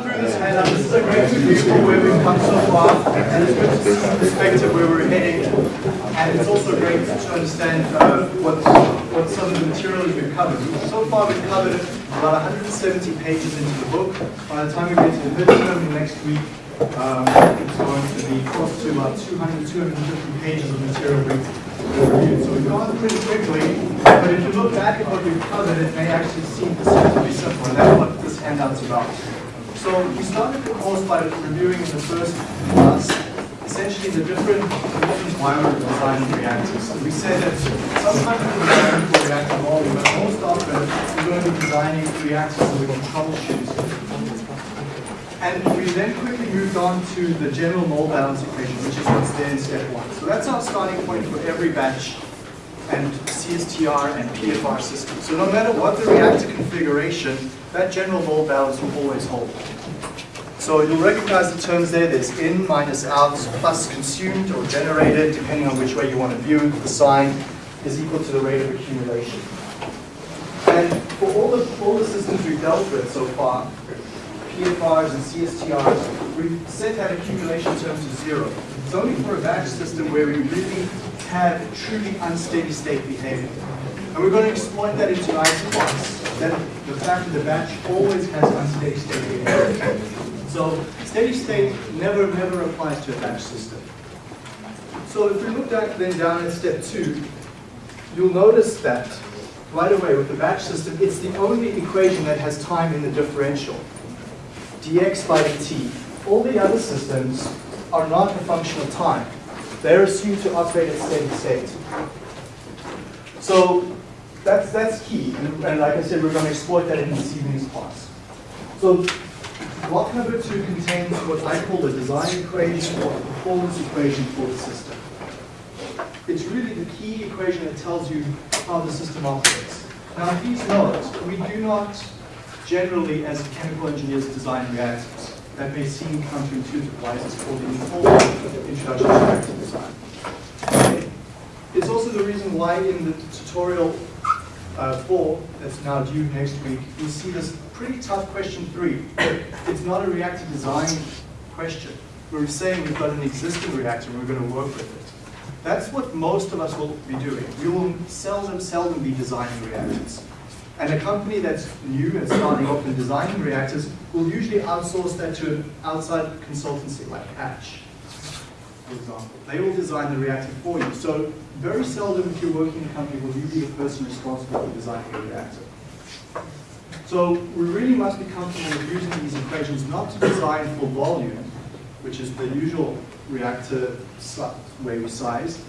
through this handout. This is a great review for where we've come so far, and it's good to see the perspective where we're heading. And it's also great to understand uh, what, what some of the material we've covered. So far we've covered about 170 pages into the book. By the time we get to the midterm next week, um, it's going to be close to about 200, 250 pages of material we've reviewed. So we've gone pretty quickly, but if you look back at what we've covered, it may actually seem relatively simple, and that's what this handout's about. So we started the course by reviewing in the first class essentially the different why we're reactors. We said that sometimes we're designing for reactor volume, but most often we're going to be designing reactors that we can troubleshoot. And we then quickly moved on to the general mole balance equation, which is what's there in step one. So that's our starting point for every batch and CSTR and PFR system. So no matter what the reactor configuration, that general mole balance will always hold. So you'll recognize the terms there. There's in minus out plus consumed or generated, depending on which way you want to view the sign, is equal to the rate of accumulation. And for all the, all the systems we've dealt with so far, PFRs and CSTRs, we've set that accumulation term to zero. It's only for a batch system where we really have truly unsteady state behavior. And we're going to exploit that into isoquants, that the fact that the batch always has unsteady state. So steady state never, never applies to a batch system. So if we look back then down at step two, you'll notice that right away with the batch system, it's the only equation that has time in the differential, dx by dt. All the other systems are not a function of time. They're assumed to operate at steady state. So that's, that's key. And, and like I said, we're going to exploit that in this evening's class. So block number two contains what I call the design equation or the performance equation for the system. It's really the key equation that tells you how the system operates. Now please note, we do not generally, as chemical engineers, design reactors. That may seem counterintuitive. Why is this called the introduction to reactor design? It's also the reason why in the tutorial uh, four, that's now due next week, you see this pretty tough question three. It's not a reactor design question. We're saying we've got an existing reactor and we're going to work with it. That's what most of us will be doing. We will seldom, seldom be designing reactors. And a company that's new and starting off in designing reactors will usually outsource that to an outside consultancy like Hatch, for example. They will design the reactor for you. So very seldom if you're working in a company will you be the person responsible for designing a reactor. So we really must be comfortable with using these equations not to design for volume, which is the usual reactor way we size.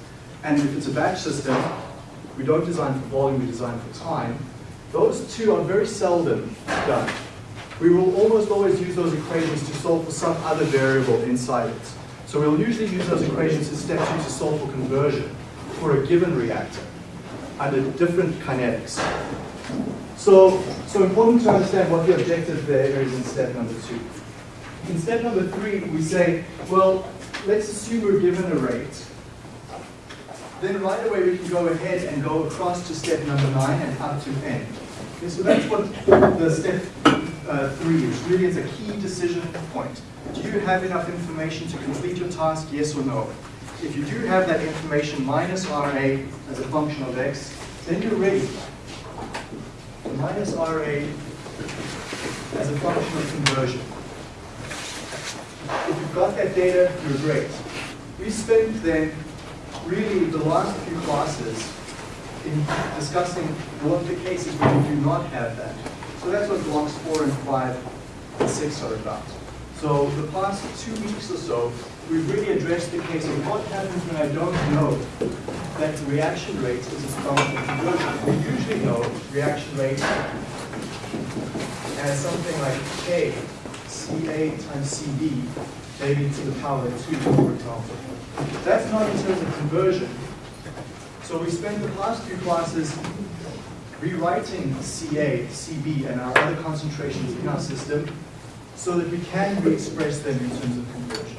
And if it's a batch system, we don't design for volume, we design for time. Those two are very seldom done. We will almost always use those equations to solve for some other variable inside it. So we'll usually use those equations in step two to solve for conversion for a given reactor under different kinetics. So, so important to understand what the objective there is in step number two. In step number three, we say, well, let's assume we're given a rate then right away we can go ahead and go across to step number nine and up to n. Okay, so that's what the step uh, three is. Really, it's a key decision point. Do you have enough information to complete your task, yes or no? If you do have that information minus RA as a function of x, then you're ready. Minus RA as a function of conversion. If you've got that data, you're great. We spent then really the last few classes in discussing what the cases where you do not have that. So that's what blocks four and five and six are about. So the past two weeks or so, we've really addressed the case of what happens when I don't know that the reaction rate is a function of conversion. We usually know reaction rate as something like K, Ca times Cb, maybe to the power of 2, for example. That's not in terms of conversion. So we spent the past few classes rewriting Ca, Cb, and our other concentrations in our system so that we can re-express them in terms of conversion.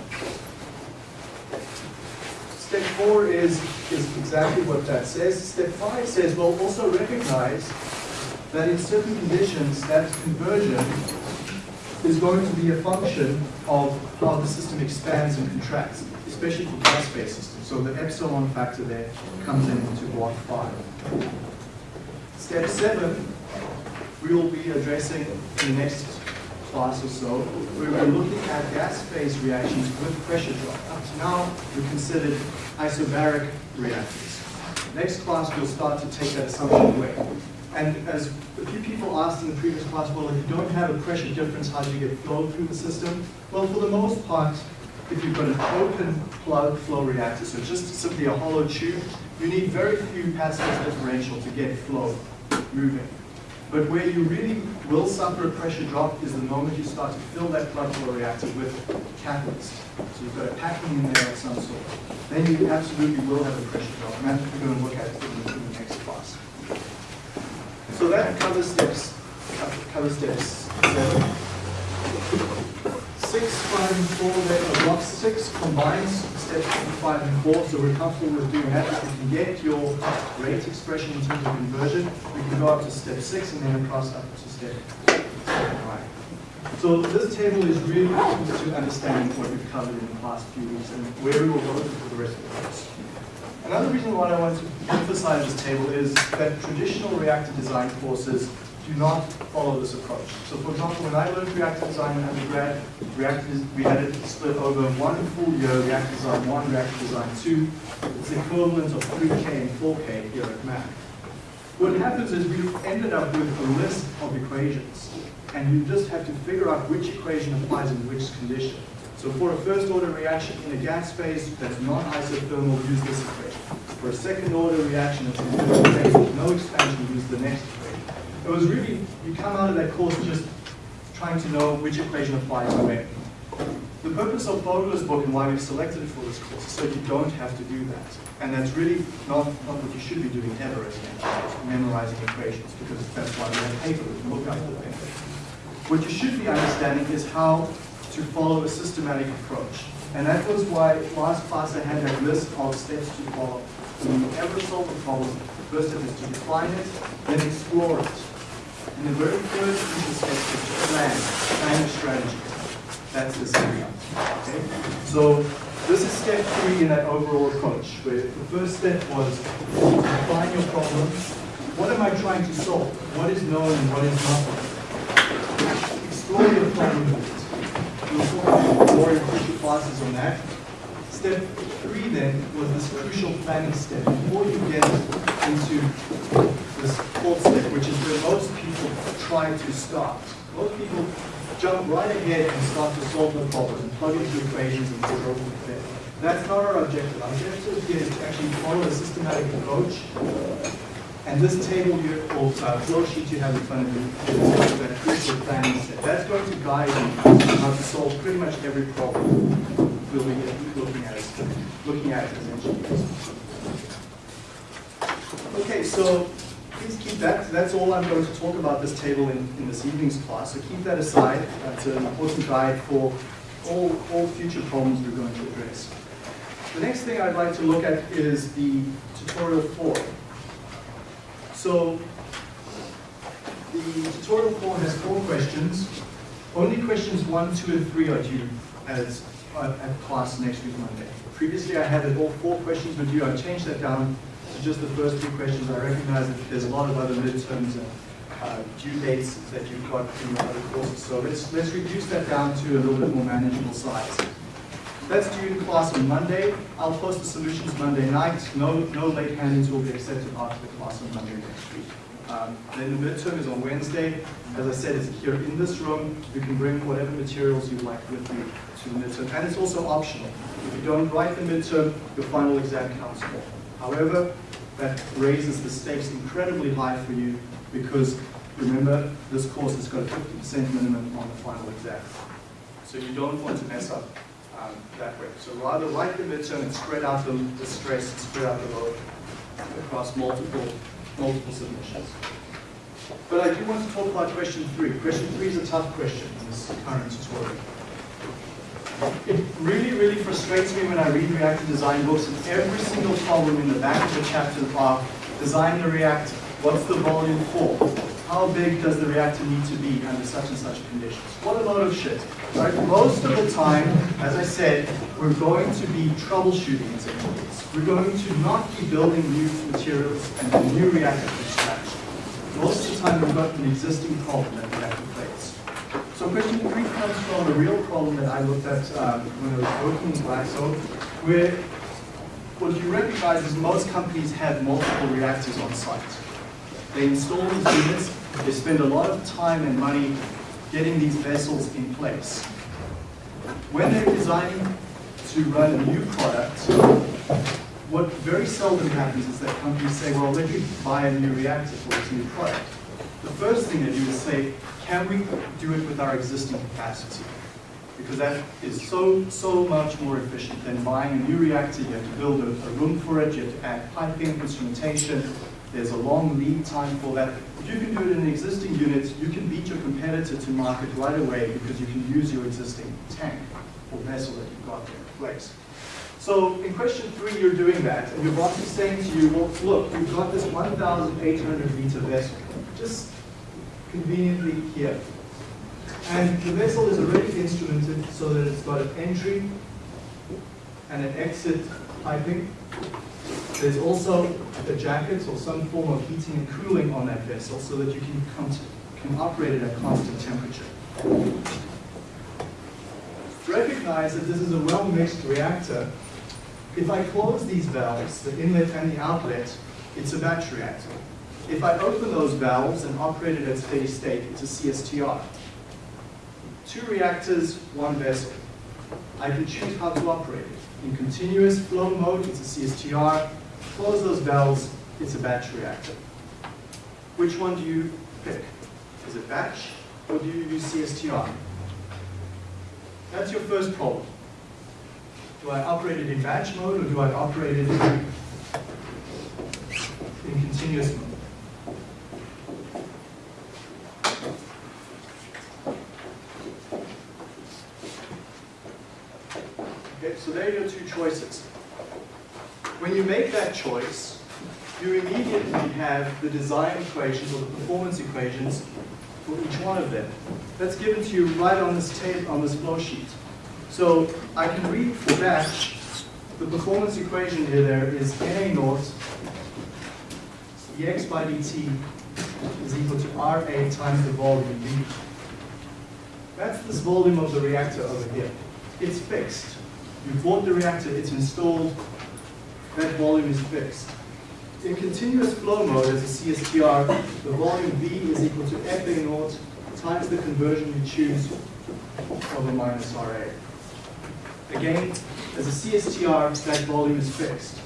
Step four is, is exactly what that says. Step five says, well, also recognize that in certain conditions, that conversion is going to be a function of how the system expands and contracts, especially for gas phase systems. So the epsilon factor there comes in into block five. Step seven, we will be addressing in the next class or so, we were looking at gas phase reactions with pressure drop. Up to now, we considered isobaric reactors. Next class, we'll start to take that assumption away. And as a few people asked in the previous class, well, if you don't have a pressure difference, how do you get flow through the system? Well, for the most part, if you've got an open plug flow reactor, so just simply a hollow tube, you need very few pascals differential to get flow moving. But where you really will suffer a pressure drop is the moment you start to fill that plug flow reactor with catalyst. So you've got a packing in there of some sort. Then you absolutely will have a pressure drop, and that's what we're going to look at in the, in the next class. So that covers steps, covers steps seven. Six, five, and four, then block six combines steps five and four, so we're comfortable with doing that. If you can get your rate expression in terms of conversion, we can go up to step six and then across up to step five. So this table is really important to understanding what we've covered in the past few weeks and where we will go for the rest of the course. Another reason why I want to emphasize this table is that traditional reactor design courses do not follow this approach. So for example, when I learned reactor design in undergrad, reactors, we had it split over one full year, reactor design one, reactor design two. It's the equivalent of 3K and 4K here at Mac. What happens is we ended up with a list of equations, and you just have to figure out which equation applies in which condition. So for a first order reaction in a gas phase that's not isothermal, use this equation. For a second order reaction that's in a phase with no expansion, use the next equation. It was really, you come out of that course just trying to know which equation applies to where. The purpose of Fogler's book and why we've selected it for this course is so you don't have to do that. And that's really not, not what you should be doing ever as an memorizing equations, because that's why we have paper to look up the paper. What you should be understanding is how to follow a systematic approach. And that was why last class I had that list of steps to follow. When you ever solve a problem, the first step is to define it, then explore it. And the very first step is plan, plan a strategy. That's the step. Okay? So this is step three in that overall approach, where the first step was define your problem. What am I trying to solve? What is known and what is not known? Explore your problem We'll talk more in future classes on that. Step three then was this crucial planning step. Before you get into this fourth step, which is where most people try to start. Most people jump right ahead and start to solve the problem and plug into equations and go from there. That's not our objective. Our objective here is to actually follow a systematic approach. And this table you, or uh, flow sheet you have in front of you is that crucial planning step. That's going to guide you how to solve pretty much every problem we'll looking at, looking at as engineers. Okay, so please keep that. That's all I'm going to talk about this table in, in this evening's class. So keep that aside. That's an important guide for all, all future problems we're going to address. The next thing I'd like to look at is the tutorial four. So the tutorial four has four questions. Only questions one, two, and three are due as at class next week Monday. Previously I had all four questions with you, I've changed that down to just the first two questions. I recognize that there's a lot of other midterms and uh, due dates that you've got in other courses. So let's, let's reduce that down to a little bit more manageable size. That's due in class on Monday. I'll post the solutions Monday night. No, no late handings will be accepted after the class on Monday next week. Um, then the midterm is on Wednesday. As I said, it's here in this room. You can bring whatever materials you like with you to the midterm. And it's also optional. If you don't write the midterm, your final exam counts more. However, that raises the stakes incredibly high for you because remember, this course has got a 50% minimum on the final exam. So you don't want to mess up um, that way. So rather write the midterm and spread out the, the stress spread out the load across multiple, multiple submissions. But I do want to talk about question three. Question three is a tough question in this current tutorial. It really, really frustrates me when I read reactor design books and every single problem in the back of the chapter are design the reactor, what's the volume for? how big does the reactor need to be under such and such conditions? What a load of shit. Right? Most of the time, as I said, we're going to be troubleshooting. We're going to not be building new materials and new reactor scratch. Most of the time, we've got an existing problem that we have to face. So question three comes from a real problem that I looked at um, when I was working in Glaxo, where what you recognize is most companies have multiple reactors on site. They install these units, they spend a lot of time and money getting these vessels in place. When they're designing to run a new product, what very seldom happens is that companies say, well, let me buy a new reactor for this new product. The first thing they do is say, can we do it with our existing capacity? Because that is so, so much more efficient than buying a new reactor. You have to build a, a room for it, you have to add piping, instrumentation, there's a long lead time for that. If you can do it in an existing unit, you can beat your competitor to market right away because you can use your existing tank vessel that you've got there in place. So in question three, you're doing that, and your boss is saying to you, well, look, you've got this 1,800 liter vessel, just conveniently here. And the vessel is already instrumented so that it's got an entry and an exit piping. There's also a jacket or some form of heating and cooling on that vessel so that you can, come can operate it at constant temperature. Recognize that this is a well-mixed reactor. If I close these valves, the inlet and the outlet, it's a batch reactor. If I open those valves and operate it at steady state, it's a CSTR. Two reactors, one vessel. I can choose how to operate it. In continuous flow mode, it's a CSTR. Close those valves, it's a batch reactor. Which one do you pick? Is it batch or do you use CSTR? That's your first problem. Do I operate it in batch mode or do I operate it in, in continuous mode? Okay, so there are your two choices. When you make that choice, you immediately have the design equations or the performance equations for each one of them. That's given to you right on this tape, on this flow sheet. So I can read for batch, the performance equation here there is Na naught dx by dt is equal to Ra times the volume V. That's this volume of the reactor over here. It's fixed. You bought the reactor, it's installed, that volume is fixed. In continuous flow mode as a CSTR, the volume V is equal to FA naught times the conversion you choose over minus RA. Again, as a CSTR, that volume is fixed.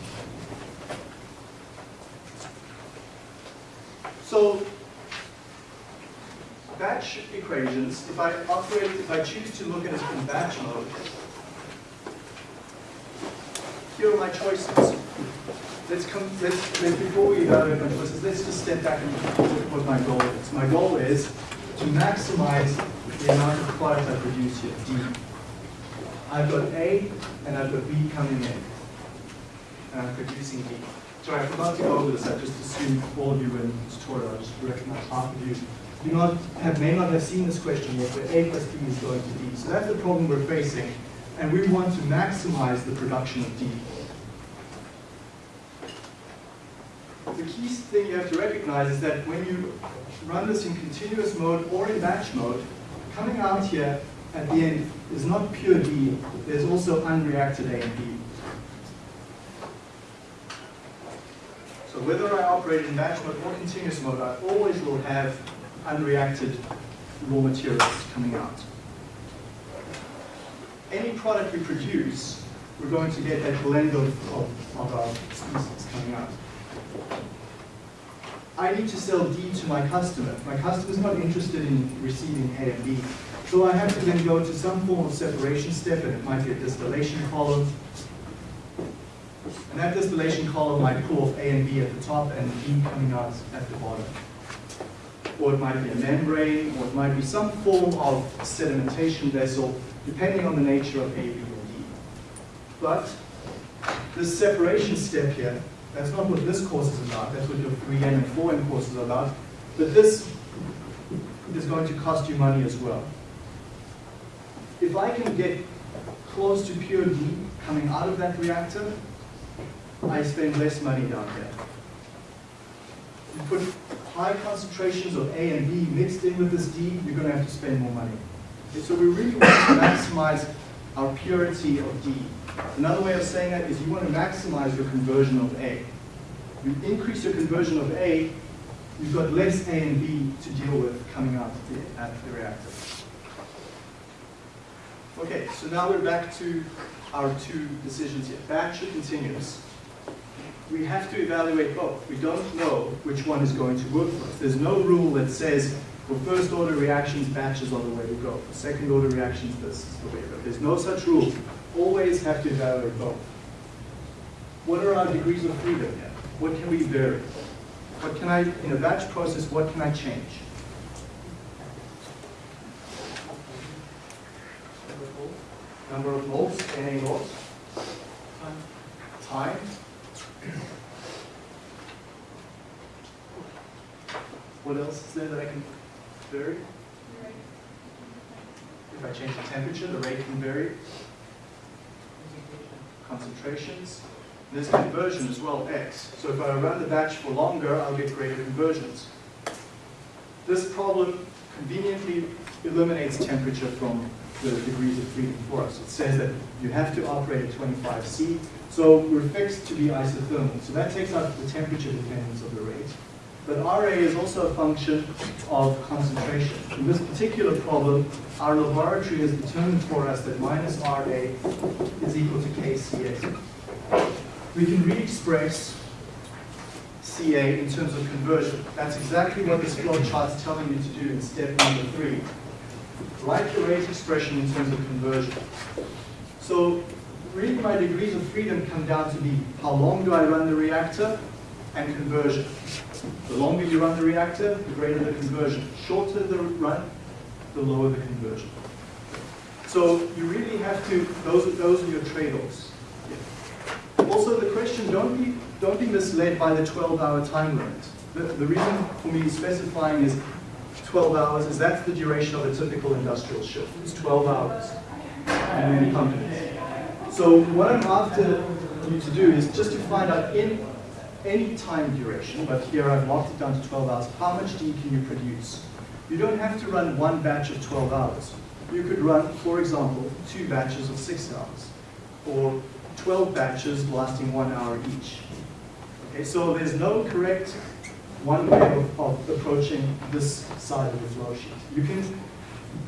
So, batch equations, if I operate, if I choose to look at it in batch mode, here are my choices. Let's come, let's, let's before we evaluate my choices, let's just step back and look at what my goal is. My goal is to maximize the amount of product I produce here, D. I've got A and I've got B coming in. And I'm producing D. Sorry, I forgot to go over this. I just assumed all of you were in the tutorial. I just recognize half of you do not have, may not have seen this question yet, but A plus B is going to D. So that's the problem we're facing and we want to maximize the production of D. The key thing you have to recognize is that when you run this in continuous mode or in batch mode, coming out here at the end is not pure D, there's also unreacted A and B. So whether I operate in batch mode or continuous mode, I always will have unreacted raw materials coming out any product we produce, we're going to get that blend of, of, of our species coming out. I need to sell D to my customer. My customer is not interested in receiving A and B. So I have to then go to some form of separation step, and it might be a distillation column. And that distillation column might pull off A and B at the top and B coming out at the bottom. Or it might be a membrane, or it might be some form of sedimentation vessel depending on the nature of A, B, or D. But this separation step here, that's not what this course is about, that's what your 3M and 4M course is about, but this is going to cost you money as well. If I can get close to pure D coming out of that reactor, I spend less money down here. You put high concentrations of A and B mixed in with this D, you're going to have to spend more money. Okay, so we really want to maximize our purity of D. Another way of saying that is you want to maximize your conversion of A. You increase your conversion of A, you've got less A and B to deal with coming out of the, of the reactor. Okay, so now we're back to our two decisions here, batch or continuous. We have to evaluate both. We don't know which one is going to work for us. There's no rule that says for first order reactions, batches are the way to go. For second order reactions, this is the way to go. There's no such rule. Always have to evaluate both. What are our degrees of freedom here? What can we vary? What can I, in a batch process, what can I change? Number of moles, NA moles. Time. What else is there that I can vary? If I change the temperature, the rate can vary. Concentrations. There's conversion as well, X. So if I run the batch for longer, I'll get greater conversions. This problem conveniently eliminates temperature from the degrees of freedom for us. It says that you have to operate at 25 C, so we're fixed to be isothermal. So that takes out the temperature dependence of the rate. But RA is also a function of concentration. In this particular problem, our laboratory has determined for us that minus RA is equal to KCA. We can re-express CA in terms of conversion. That's exactly what this flow chart is telling you to do in step number three. Write the rate expression in terms of conversion. So really my degrees of freedom come down to be how long do I run the reactor and conversion. The longer you run the reactor, the greater the conversion. Shorter the run, the lower the conversion. So you really have to, those, those are your trade-offs. Also the question, don't be, don't be misled by the 12-hour time limit. The, the reason for me specifying is 12 hours is that's the duration of a typical industrial shift. It's 12 hours in many companies. So what I'm after you to do is just to find out in any time duration, but here I've locked it down to 12 hours, how much D can you produce? You don't have to run one batch of 12 hours. You could run, for example, two batches of six hours, or 12 batches lasting one hour each. Okay, so there's no correct one way of, of approaching this side of the flow sheet. You can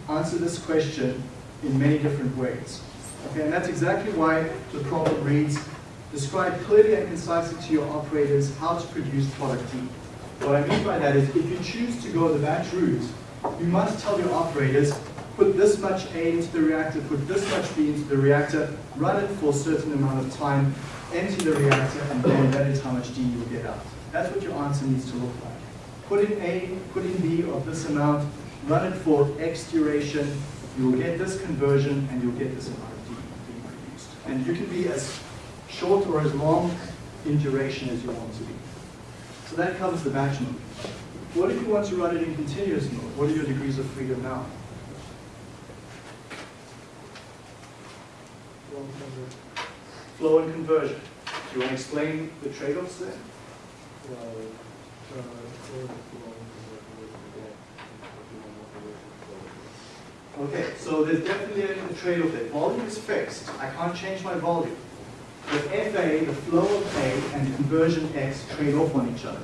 answer this question in many different ways. Okay, and that's exactly why the problem reads, describe clearly and concisely to your operators how to produce product D. What I mean by that is if you choose to go the batch route, you must tell your operators, put this much A into the reactor, put this much B into the reactor, run it for a certain amount of time, empty the reactor, and then that is how much D you'll get out. That's what your answer needs to look like. Put in A, put in B of this amount, run it for X duration, you will get this conversion, and you'll get this amount of D being produced. And you can be as short or as long in duration as you want to be. So that covers the batch mode. What if you want to run it in continuous mode? What are your degrees of freedom now? Flow and conversion. Do you want to explain the trade-offs there? Okay, so there's definitely a trade-off there. Volume is fixed. I can't change my volume. But FA, the flow of A, and conversion X trade off on each other.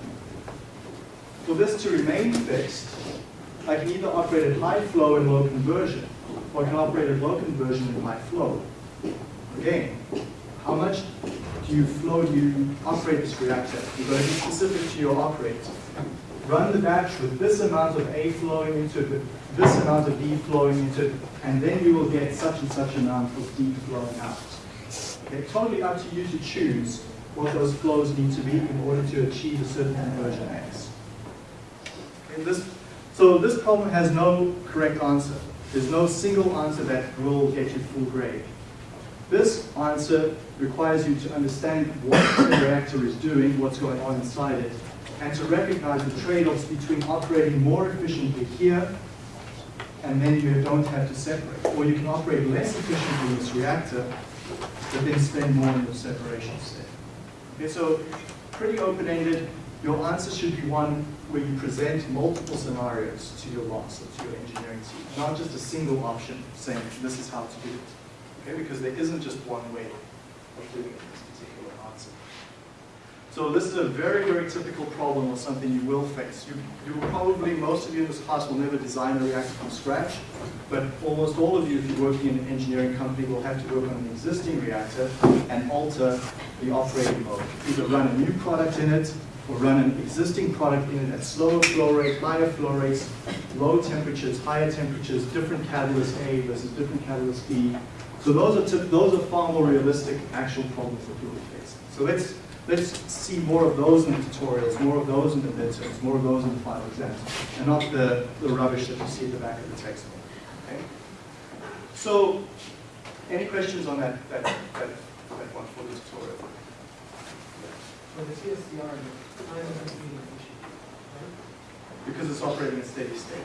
For this to remain fixed, I can either operate at high flow and low conversion, or I can operate at low conversion and high flow. Again, how much do you flow, do you operate this reactor? You've got to be specific to your operator. Run the batch with this amount of A flowing into it, this amount of B flowing into it, and then you will get such and such amount of D flowing out. Okay, totally up to you to choose what those flows need to be in order to achieve a certain conversion X. Okay, this, so this problem has no correct answer. There's no single answer that will get you full grade. This answer requires you to understand what the reactor is doing, what's going on inside it, and to recognize the trade-offs between operating more efficiently here and then you don't have to separate. Or you can operate less efficiently in this reactor, but then spend more in your separation step. Okay, so pretty open-ended. Your answer should be one where you present multiple scenarios to your boss or to your engineering team, not just a single option saying this is how to do it. Okay, because there isn't just one way of doing it. So this is a very, very typical problem or something you will face. You, you probably, most of you in this class will never design a reactor from scratch, but almost all of you, if you're working in an engineering company, will have to work on an existing reactor and alter the operating mode. Either run a new product in it, or run an existing product in it at slower flow rate, higher flow rates, low temperatures, higher temperatures, different catalyst A versus different catalyst B. So those are, those are far more realistic actual problems that people face. So let's Let's see more of those in the tutorials, more of those in the midterms, more of those in the final exams, and not the, the rubbish that you see at the back of the textbook. Okay? So, any questions on that, that, that, that one for the tutorial? For the because it's operating at steady state.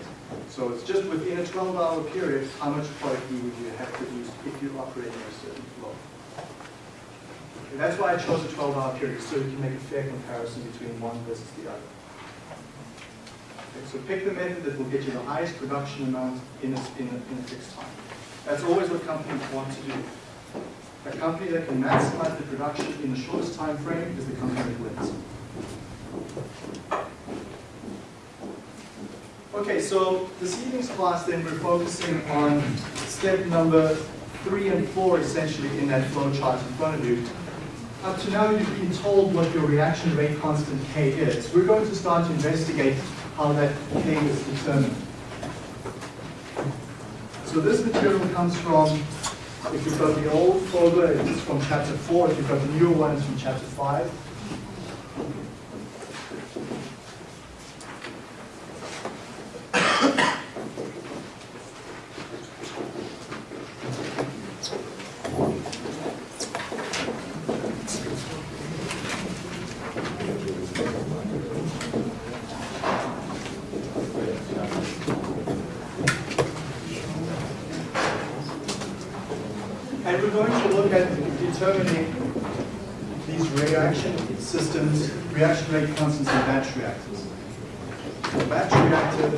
So it's just within a 12-hour period, how much product would you have to use if you're operating at a certain. And that's why I chose a 12-hour period, so you can make a fair comparison between one versus the other. Okay, so pick the method that will get you the highest production amount in a, in a, in a fixed time. That's always what companies want to do. A company that can maximize the production in the shortest time frame is the company that wins. Okay, so this evening's class then we're focusing on step number three and four essentially in that flow chart in front of you. Up to now, you've been told what your reaction rate constant K is. We're going to start to investigate how that K is determined. So this material comes from, if you've got the old Fogler, it's from chapter 4. If you've got the newer one, it's from chapter 5. reaction rate constants in batch reactors. So batch reactor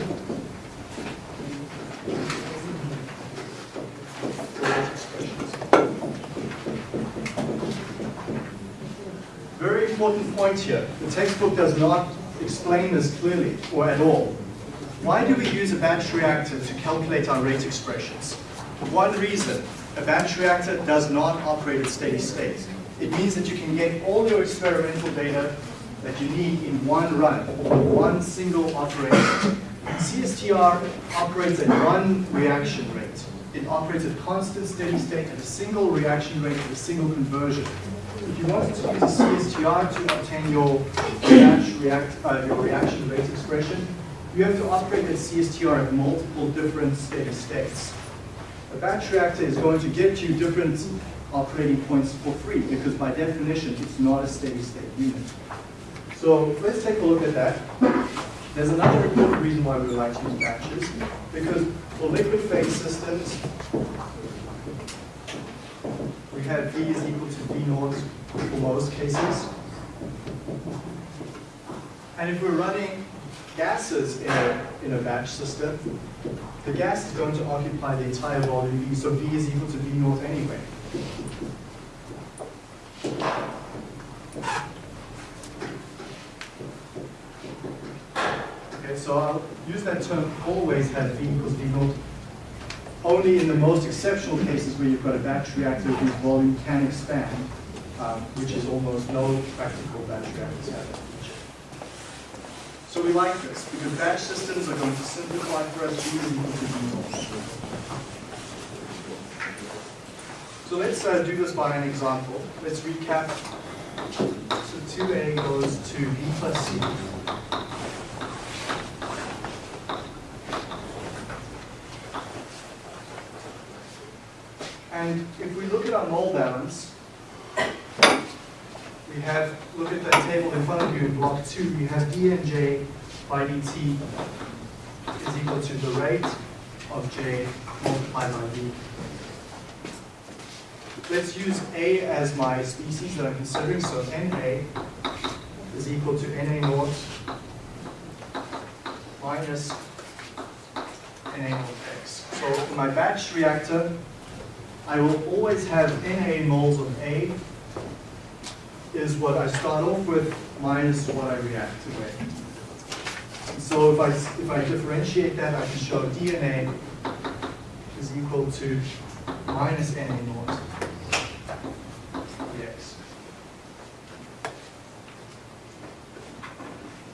Very important point here. The textbook does not explain this clearly or at all. Why do we use a batch reactor to calculate our rate expressions? For one reason, a batch reactor does not operate at steady state. It means that you can get all your experimental data that you need in one run, one single operation. CSTR operates at one reaction rate. It operates at constant steady state at a single reaction rate at a single conversion. If you wanted to use a CSTR to obtain your, react, uh, your reaction rate expression, you have to operate at CSTR at multiple different steady states. A batch reactor is going to get you different operating points for free because by definition it's not a steady state unit. So let's take a look at that. There's another important reason why we like to use batches, because for liquid phase systems, we have V is equal to V naught for most cases. And if we're running gases in a, in a batch system, the gas is going to occupy the entire volume V, so V is equal to V naught anyway. Okay, So I'll use that term always have V equals V naught only in the most exceptional cases where you've got a batch reactor whose volume can expand, um, which is almost no practical batch reactors have So we like this because batch systems are going to simplify for us naught. So let's uh, do this by an example. Let's recap. So 2A goes to b plus C. And if we look at our mole balance, we have, look at that table in front of you in block two, we have dnj by dt is equal to the rate of j multiplied by v. Let's use A as my species that I'm considering, so NA is equal to NA naught minus NA naught x. So my batch reactor, I will always have NA moles of A is what I start off with minus what I react to with. So if I, if I differentiate that, I can show DNA is equal to minus NA naught dx.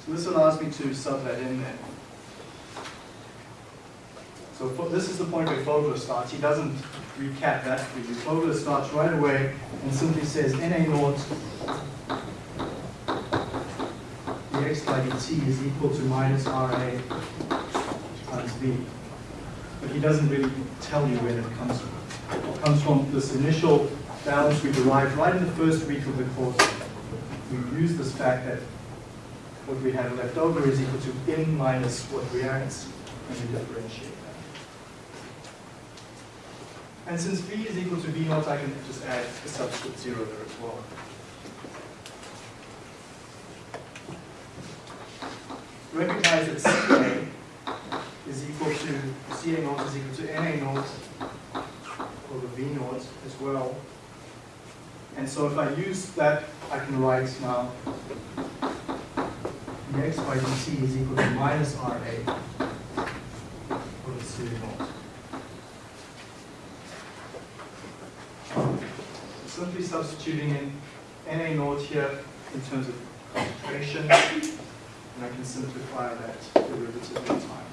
So this allows me to sub that in there. So this is the point where Fogler starts. He doesn't recap that for. Fogler starts right away and simply says NA naught dx by dt is equal to minus RA times V. But he doesn't really tell you where that comes from. It comes from this initial balance we derived right in the first week of the course. We use this fact that what we have left over is equal to n minus what reacts, and we differentiate. And since V is equal to V naught, I can just add a subscript zero there as well. Recognize that CA is equal to, CA naught is equal to NA naught over V naught as well. And so if I use that, I can write now dx by dt is equal to minus RA over CA naught. Simply substituting in NA naught here in terms of concentration, and I can simplify that derivative in time.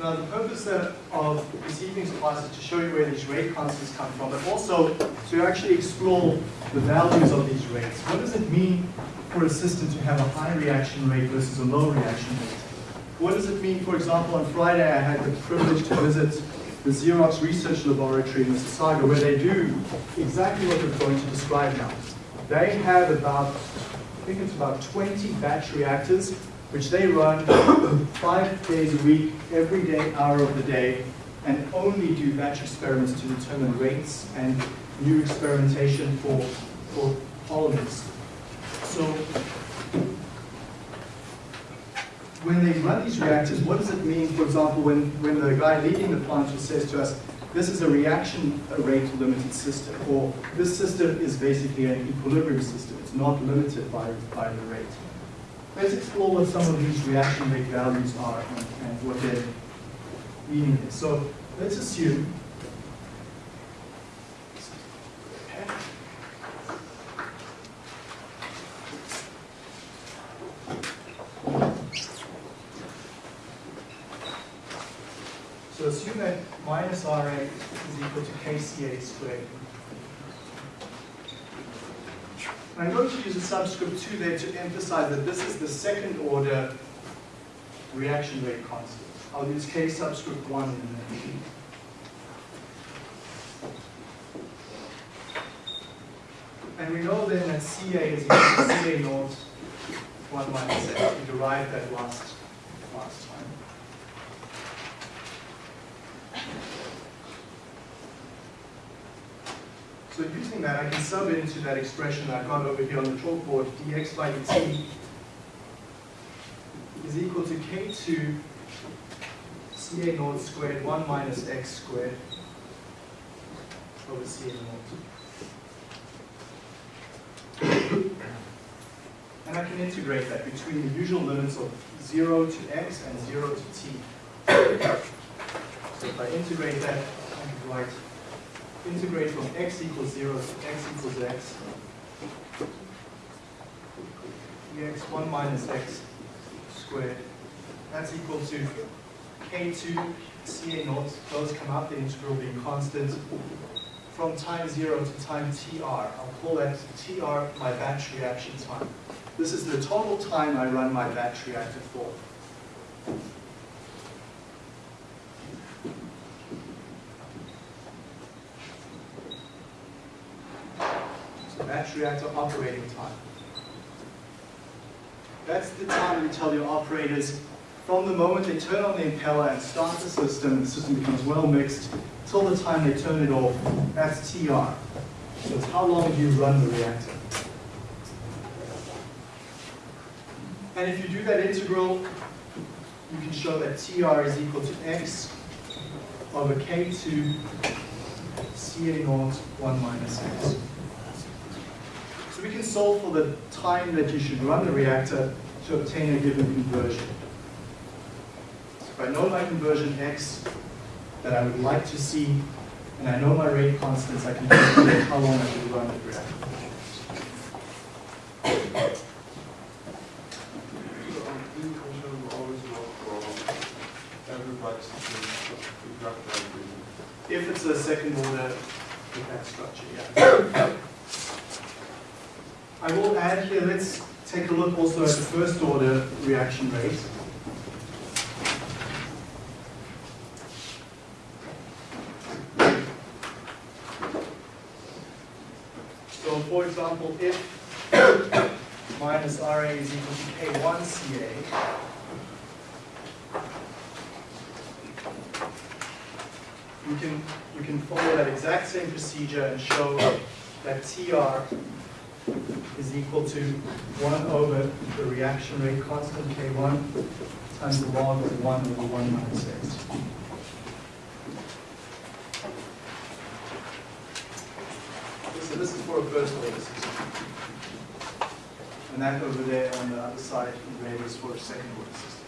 Now, the purpose of this evening's class is to show you where these rate constants come from, but also to actually explore the values of these rates. What does it mean for a system to have a high reaction rate versus a low reaction rate? What does it mean, for example, on Friday I had the privilege to visit the Xerox Research Laboratory in Mississauga, where they do exactly what we're going to describe now. They have about, I think it's about 20 batch reactors, which they run five days a week, every day, hour of the day, and only do batch experiments to determine rates and new experimentation for, for polymers. So when they run these reactors, what does it mean, for example, when, when the guy leading the plant just says to us, this is a reaction rate limited system, or this system is basically an equilibrium system, it's not limited by, by the rate. Let's explore what some of these reaction rate values are and, and what their meaning is. So let's assume So assume that minus RA is equal to KCA squared. I'm going to use a subscript 2 there to emphasize that this is the second order reaction rate constant. I'll use K subscript 1 in there. And we know then that CA is equal to CA naught 1 minus X. We derived that last, last time. So using that, I can sub it into that expression I've got over here on the chalkboard, dx by dt is equal to k2 ca naught squared 1 minus x squared over ca naught. And I can integrate that between the usual limits of 0 to x and 0 to t. So if I integrate that, I can write integrate from x equals 0 to x equals x. dx 1 minus x squared. That's equal to k2 ca naught. Those come out, the integral being constant. From time 0 to time tr. I'll call that tr my batch reaction time. This is the total time I run my batch reactor for. Reactor operating time. That's the time you tell your operators from the moment they turn on the impeller and start the system, the system becomes well mixed, till the time they turn it off, that's TR. So it's how long do you run the reactor. And if you do that integral, you can show that TR is equal to X over K2 CA naught 1 minus X. We can solve for the time that you should run the reactor to obtain a given conversion. So if I know my conversion X that I would like to see, and I know my rate constants, I can calculate how long I should run the reactor. So on the question we always look for everybody's exact If it's a second order with that structure, yeah. Add here, let's take a look also at the first order reaction rate. So for example, if minus RA is equal to K1 CA, you can, you can follow that exact same procedure and show that TR is equal to 1 over the reaction rate constant K1 times the log of 1 over 1 minus x. So this is for a first order system. And that over there on the other side in red is for a second order system.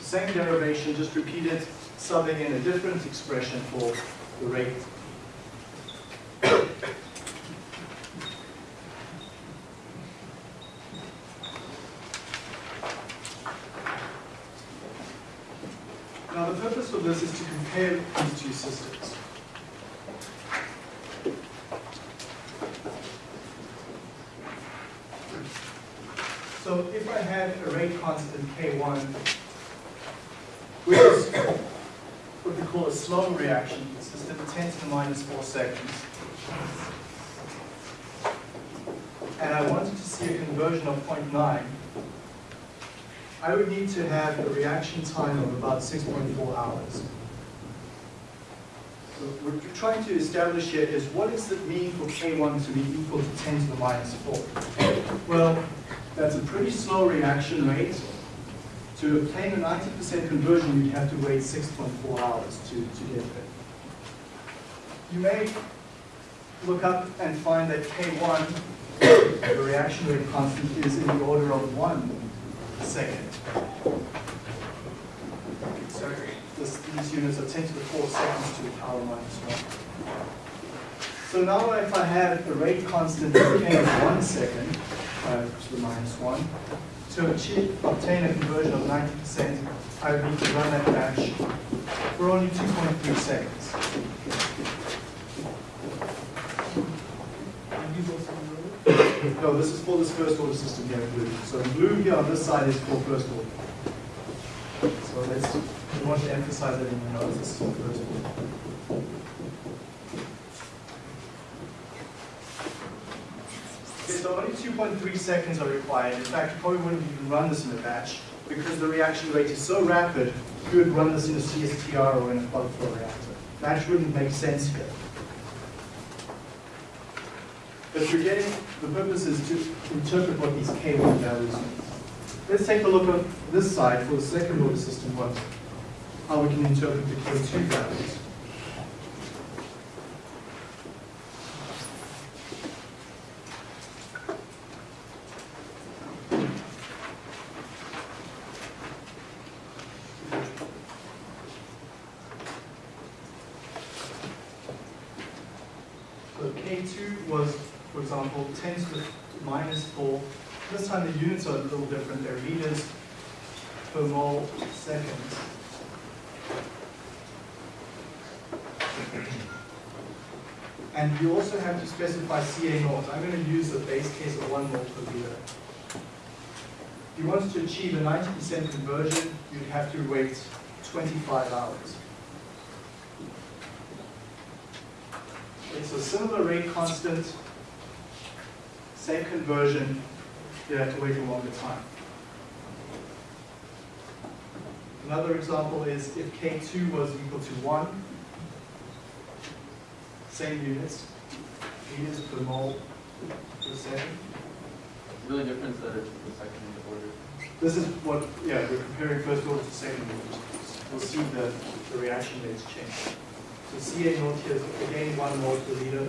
Same derivation, just repeat it, subbing in a different expression for the rate Now, the purpose of this is to compare these two systems. So if I have a rate constant K1, which is what we call a slow reaction system, 10 to the minus 4 seconds, and I wanted to see a conversion of 0.9, I would need to have a reaction time of about 6.4 hours. So what we're trying to establish here is what does it mean for K1 to be equal to 10 to the minus 4? Well, that's a pretty slow reaction rate. To obtain a 90% conversion, you'd have to wait 6.4 hours to, to get there. You may look up and find that K1, the reaction rate constant, is in the order of 1 second. So this, these units are 10 to the 4 seconds to the power minus 1. So now if I have a rate constant of k of 1 second uh, to the minus 1, to achieve, obtain a conversion of 90%, I would need to run that batch for only 2.3 seconds. No, this is for this first order system here in blue. So in blue here on this side is for first order. So let's, we want to emphasize that in the notes, this is for first order. So only 2.3 seconds are required. In fact, you probably wouldn't even run this in a batch because the reaction rate is so rapid, you would run this in a CSTR or in a plug flow reactor. Batch wouldn't make sense here. But you're getting, the purpose is to interpret what these K1 values mean. Let's take a look at this side for the second order system, what, how we can interpret the K2 values. So K2 was, for example, 10 to the minus 4. This time the units are a little different. They're liters per mole seconds. And you also have to specify CA naught. I'm going to use the base case of 1 mole per liter. If you wanted to achieve a 90% conversion, you'd have to wait 25 hours. Okay, so similar rate constant, Same conversion, you have to wait a longer time. Another example is if K2 was equal to 1, same units, liters per mole per second. Really difference that it's the second order. This is what, yeah, we're comparing first order to second order. We'll see the, the reaction rates change. So CA naught here is again one mole per liter.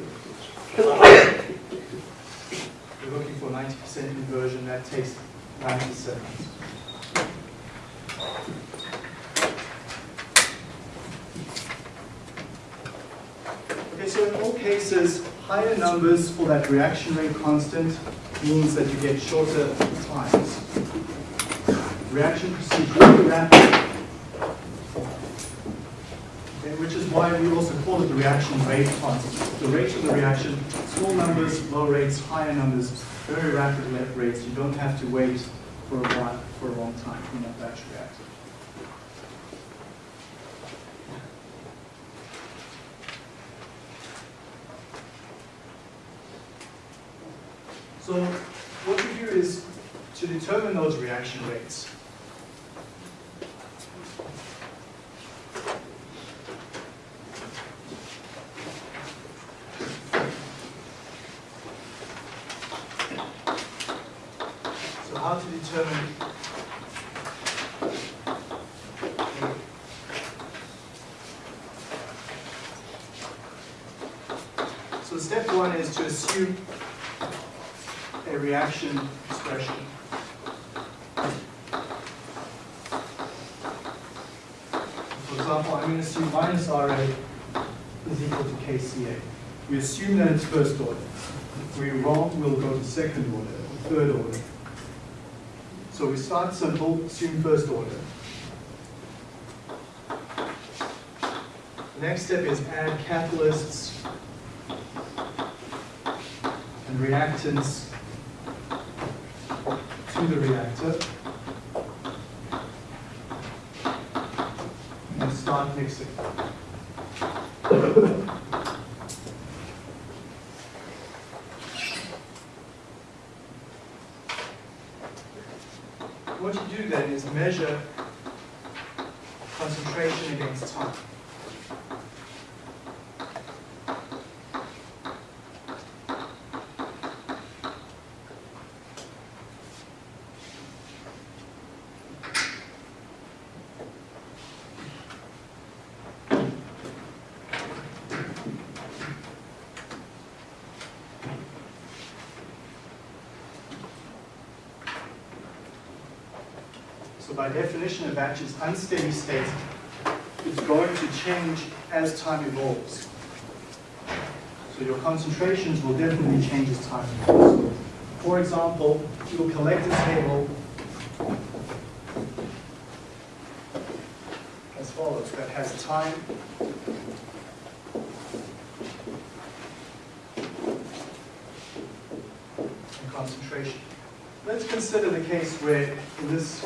We're looking for ninety percent conversion, that takes ninety seconds. So in all cases, higher numbers for that reaction rate constant means that you get shorter times. Reaction proceeds really rapidly. Okay, which is why we also call it the reaction rate constant. The rate of the reaction, small numbers, low rates, higher numbers, very rapid rates. You don't have to wait for a while, for a long time in that batch reactor. So what we do is to determine those reaction rates. So how to determine So step one is to assume a reaction expression. For example, I'm going to assume minus RA is equal to KCA. We assume that it's first order. If we're wrong, we'll go to second order, or third order. So we start simple, assume first order. The next step is add catalysts and reactants to the reactor and start mixing. What you do then is measure concentration against time. So by definition, a batch is unsteady state. It's going to change as time evolves. So your concentrations will definitely change as time evolves. For example, you'll collect a table as follows, that has time and concentration. Let's consider the case where, in this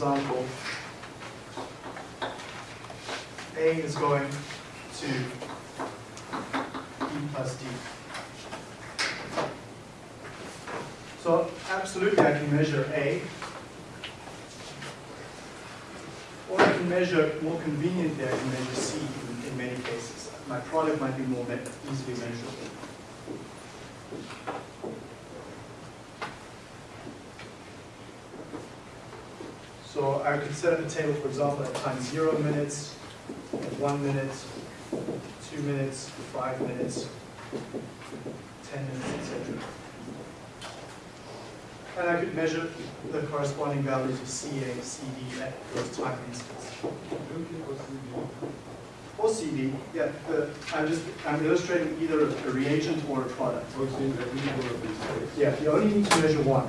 example, A is going to E plus D. So absolutely I can measure A. Or I can measure, more conveniently, I can measure C in, in many cases. My product might be more easily measurable. I could set up a table, for example, at time zero minutes, one minute, two minutes, five minutes, ten minutes, etc. And I could measure the corresponding values of CA, CD at those time instants. Or CD, yeah, the, I'm just, I'm illustrating either a reagent or a product. Yeah, you only need to measure one.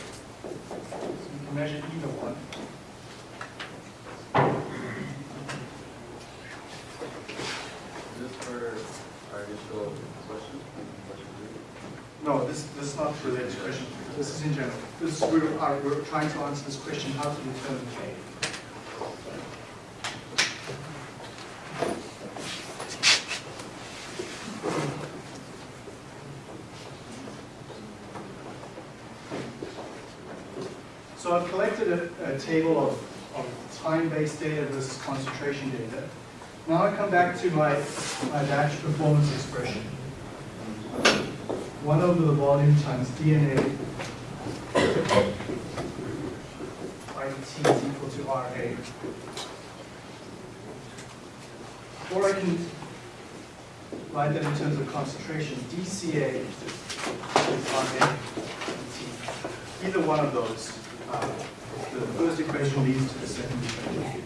So you can measure either one. Is this for our initial question? Question three? No, this, this is not related to question. This is in general. This, is- we're, are, we're trying to answer this question, how to determine K. So I've collected a, a table of, of time-based data versus concentration data. Now I come back to my, my batch performance expression. 1 over the volume times DNA by T is equal to RA. Or I can write that in terms of concentration. dCA is RA T. Either one of those. The first equation leads to the second equation.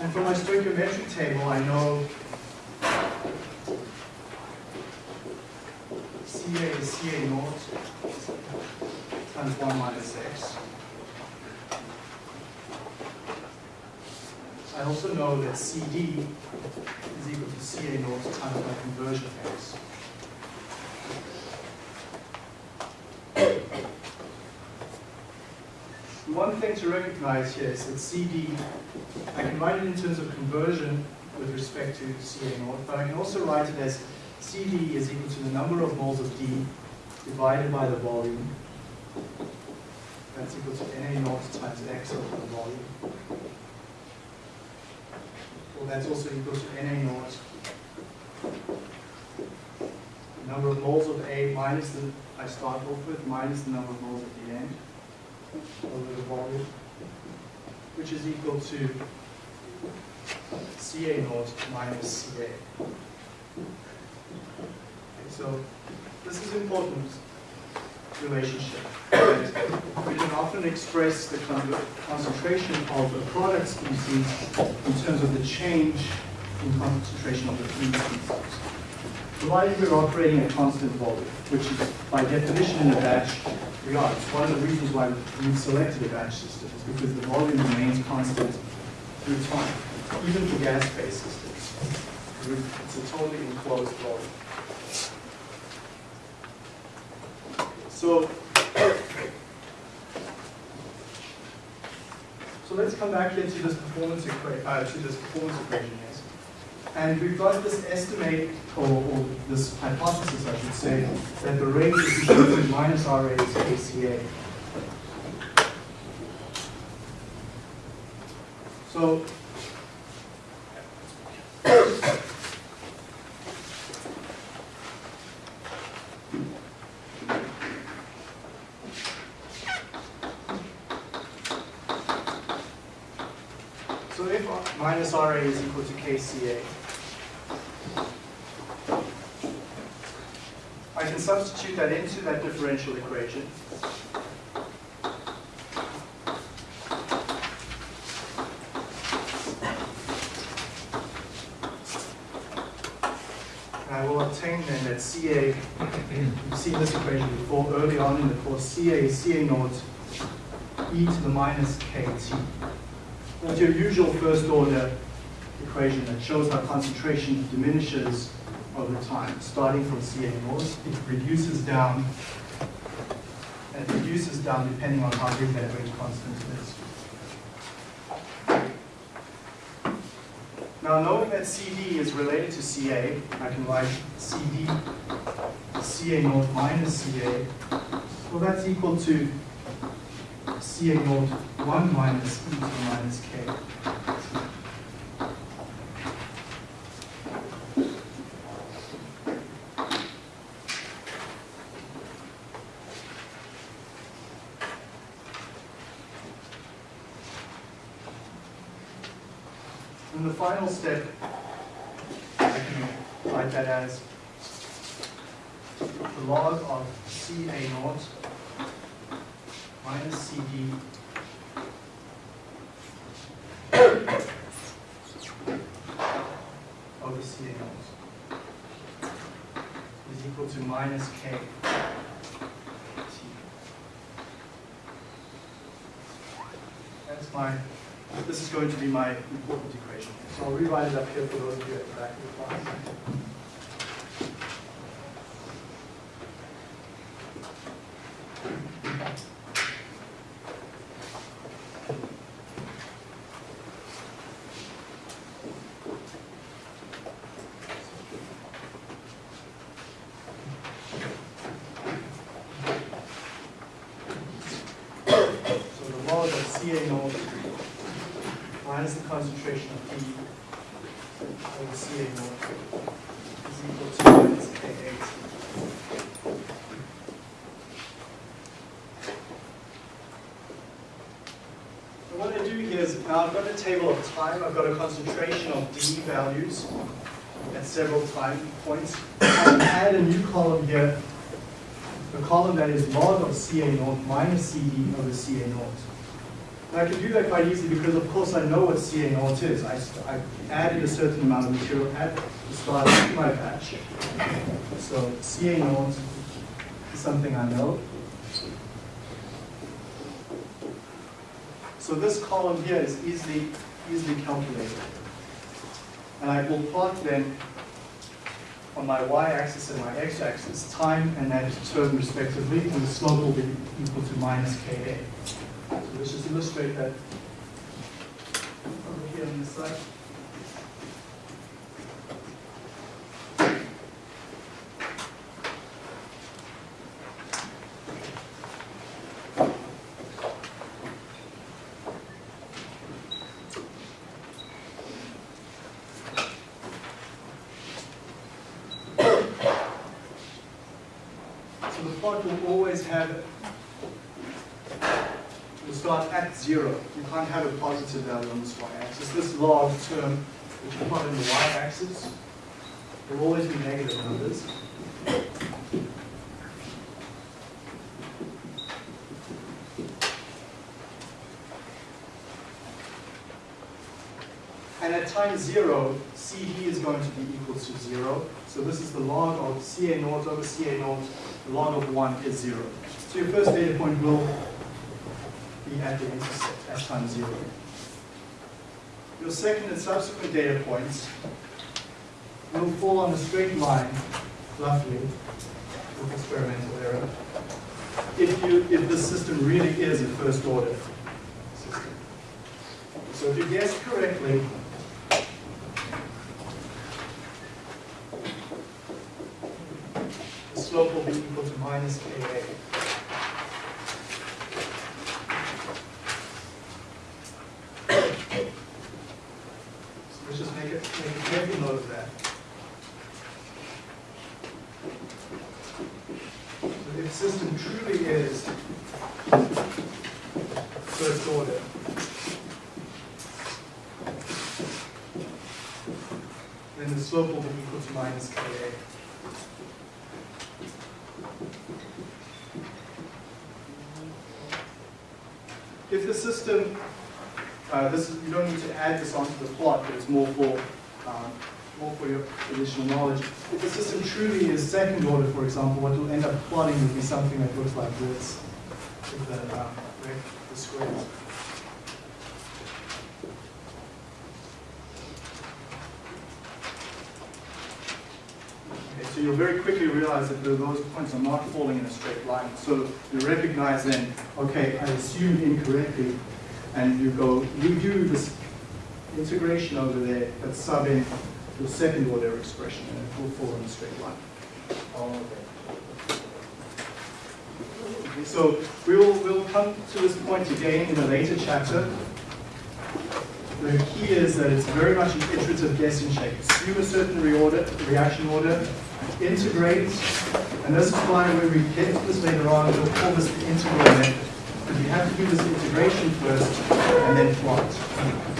And for my stoichiometric table, I know CA is CA naught times 1 minus x. I also know that CD is equal to CA naught times my conversion x. One thing to recognize here is that CD, I can write it in terms of conversion with respect to CA naught, but I can also write it as CD is equal to the number of moles of D divided by the volume. That's equal to NA naught times X over the volume. Well, that's also equal to NA naught. The number of moles of A minus the, I start off with, minus the number of moles at the end over the volume, which is equal to CA naught minus CA. Okay, so this is important relationship. We can often express the concentration of a product species in terms of the change in concentration of the feed species. Provided we're operating at constant volume, which is by definition in a batch, we are. It's one of the reasons why we've selected a batch system, is because the volume remains constant through time, even for gas-based systems. It's a totally enclosed volume. So, so let's come back here to this performance equa- uh, to this performance equation, yes. And we've got this estimate, or, or this hypothesis, I should say, that the rate is to minus RA is KCA. So, so if minus RA is equal to KCA, I can substitute that into that differential equation. I will obtain then that CA, you've seen this equation before early on in the course, CA CA naught e to the minus KT. That's your usual first order equation that shows how concentration diminishes over time, starting from CA naught. It reduces down, and it reduces down depending on how big that rate constant is. Now, knowing that CD is related to CA, I can write CD CA naught minus CA. Well, that's equal to CA naught 1 minus e to the minus k. And the final step, I can write that as the log of CA naught minus CD over CA naught is equal to minus K T. That's my, this is going to be my important equation. So I'll rewrite it up here for those of you at the back of the class. CA naught minus the concentration of D over CA naught is equal to minus K8. So what I do here is now I've got a table of time, I've got a concentration of D values at several time points. I add a new column here, a column that is log of CA naught minus CD over CA naught. And I can do that quite easily because of course I know what CA naught is. I, I added a certain amount of material at the start of my batch. So CA naught is something I know. So this column here is easily, easily calculated. And I will plot then on my y-axis and my x-axis time and that term respectively, and the slope will be equal to minus Ka. So let's just illustrate that over here on this side. Plot will always have, will start at zero. You can't have a positive value on this y-axis. This log term, which you plot in the y-axis, will always be negative numbers. And at time zero, CE is going to be equal to zero. So this is the log of CA naught over CA naught. Log of one is zero. So your first data point will be at the intercept at time zero. Your second and subsequent data points will fall on a straight line, roughly, with experimental error, if you if the system really is a first order system. So if you guess correctly, slope will be equal to minus Ka. So let's just make it, make a careful note of that. So if system truly is first order, then the slope will be equal to minus Ka. If the system, uh, this is, you don't need to add this onto the plot, but it's more for, um, more for your additional knowledge. If the system truly is second order, for example, what you'll end up plotting would be something that looks like this, with the, um, the squares. So you'll very quickly realize that those points are not falling in a straight line. So you recognize then, okay, I assumed incorrectly, and you go, you do this integration over there, but sub in your second order expression, and it will fall in a straight line. Okay, So we will, we'll come to this point again in a later chapter. The key is that it's very much an iterative guessing shape. Assume a certain reorder, reaction order, integrate, and this is why when we get to this later on, we'll call this the integral method. You have to do this integration first and then plot.